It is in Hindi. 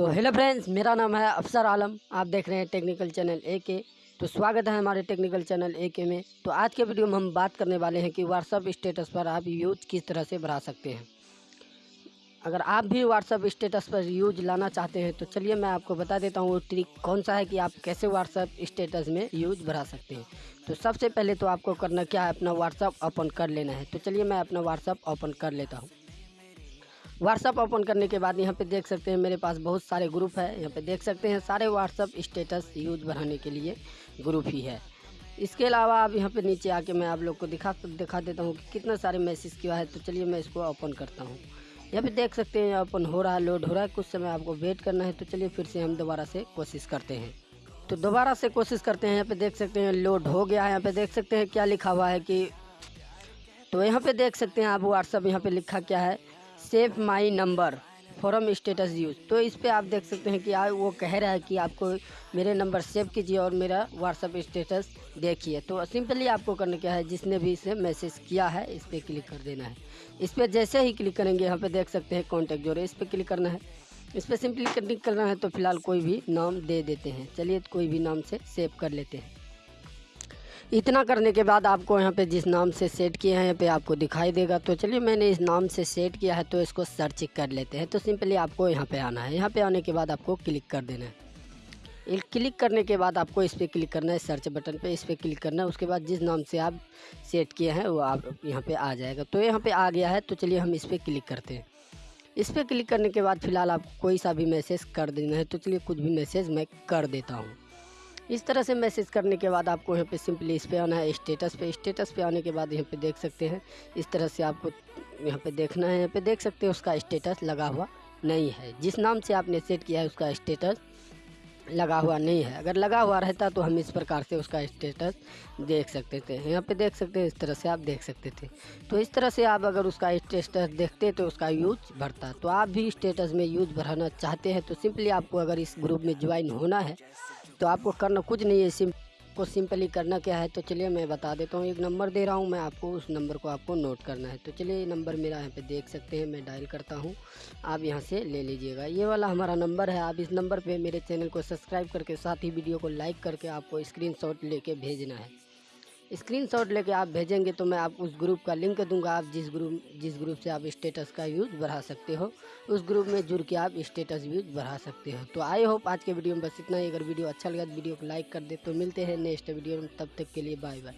तो हेलो फ्रेंड्स, मेरा नाम है अफसर आलम। आप देख रहे हैं टेक्निकल चैनल ए के तो स्वागत है हमारे टेक्निकल चैनल ए के में। तो आज के वीडियो में हम बात करने वाले हैं कि व्हाट्सअप स्टेटस पर आप यूज़ किस तरह से बढ़ा सकते हैं। अगर आप भी व्हाट्सअप स्टेटस पर यूज़ लाना चाहते हैं तो चलिए मैं आपको बता देता हूँ वो ट्रिक कौन सा है कि आप कैसे व्हाट्सअप स्टेटस में यूज़ बढ़ा सकते हैं। तो सबसे पहले तो आपको करना क्या है, अपना व्हाट्सअप ओपन कर लेना है। तो चलिए मैं अपना व्हाट्सअप ओपन कर लेता हूँ। व्हाट्सअप ओपन करने के बाद यहाँ पे देख सकते हैं मेरे पास बहुत सारे ग्रुप है। यहाँ पे देख सकते हैं सारे व्हाट्सअप स्टेटस यूज़ बढ़ाने के लिए ग्रुप ही है। इसके अलावा आप यहाँ पे नीचे आके मैं आप लोग को दिखा दिखा देता हूँ कि कितना सारे मैसेज किया है। तो चलिए मैं इसको ओपन करता हूँ। यहाँ पे देख सकते हैं ओपन हो रहा है लोड हो रहा है। कुछ समय आपको वेट करना है। तो चलिए फिर से हम दोबारा से कोशिश करते हैं। तो दोबारा से कोशिश करते हैं। यहाँ पे देख सकते हैं लोड हो गया है। यहाँ पे देख सकते हैं क्या लिखा हुआ है कि तो यहाँ पे देख सकते हैं आप व्हाट्सअप यहाँ पे लिखा क्या है। Save my number from status use. तो इस पर आप देख सकते हैं कि आ, वो कह रहा है कि आपको मेरे नंबर सेव कीजिए और मेरा व्हाट्सअप स्टेटस देखिए। तो सिंपली आपको करना क्या है जिसने भी इसे मैसेज किया है इस पर क्लिक कर देना है। इस पर जैसे ही क्लिक करेंगे यहाँ पे देख सकते हैं कॉन्टैक्ट जोड़े इस पर क्लिक करना है। इस पर सिंपली क्लिक करना है तो फ़िलहाल कोई भी नाम दे देते हैं। चलिए कोई भी नाम से सेव कर लेते हैं। इतना करने के बाद आपको यहाँ पे जिस नाम से सेट किया है, यहाँ पे आपको दिखाई देगा। तो चलिए, मैंने इस नाम से सेट किया है तो इसको सर्च कर लेते हैं। तो सिंपली आपको यहाँ पे आना है। यहाँ पे आने के बाद आपको क्लिक कर देना है। क्लिक करने के बाद आपको इस पर क्लिक करना है, सर्च बटन पे इस पर क्लिक करना है। उसके बाद जिस नाम से आप सेट किए हैं, वो आप यहाँ पे आ जाएगा। तो यहाँ पे आ गया है तो चलिए हम इस पर क्लिक करते हैं। इस पर क्लिक करने के बाद फ़िलहाल आप कोई सा भी मैसेज कर देना है। तो चलिए कुछ भी मैसेज मैं कर देता हूँ। इस तरह से मैसेज करने के बाद आपको यहाँ पे सिंपली इस पे आना है, स्टेटस पे। स्टेटस पे आने के बाद यहाँ पे देख सकते हैं। इस तरह से आपको यहाँ पे देखना है। यहाँ पे देख सकते हैं उसका स्टेटस लगा हुआ नहीं है। जिस नाम से आपने सेट किया है उसका स्टेटस लगा हुआ नहीं है। अगर लगा हुआ रहता तो हम इस प्रकार से उसका स्टेटस देख सकते थे। यहाँ पे देख सकते हैं, इस तरह से आप देख सकते थे। तो इस तरह से आप अगर उसका स्टेटस देखते तो उसका यूज़ बढ़ता। तो आप भी स्टेटस में यूज़ बढ़ाना चाहते हैं तो सिंपली आपको अगर इस ग्रुप में ज्वाइन होना है तो आपको करना कुछ नहीं है, सिम, को सिंपली करना क्या है? तो चलिए मैं बता देता हूँ, एक नंबर दे रहा हूँ मैं आपको, उस नंबर को आपको नोट करना है। तो चलिए नंबर मेरा यहाँ पे देख सकते हैं, मैं डायल करता हूँ। आप यहाँ से ले लीजिएगा। ये वाला हमारा नंबर है, आप इस नंबर पे मेरे चैनल को सब्सक्राइब करके, साथ ही वीडियो को लाइक करके आपको स्क्रीनशॉट लेके भेजना है। स्क्रीनशॉट लेके आप भेजेंगे तो मैं आप उस ग्रुप का लिंक दूँगा। आप जिस ग्रुप जिस ग्रुप से आप स्टेटस का यूज़ बढ़ा सकते हो, उस ग्रुप में जुड़ के आप स्टेटस व्यूज़ बढ़ा सकते हो। तो आई होप आज के वीडियो में बस इतना ही। अगर वीडियो अच्छा लगा तो वीडियो को लाइक कर दे। तो मिलते हैं नेक्स्ट वीडियो में। तब तक के लिए बाय बाय।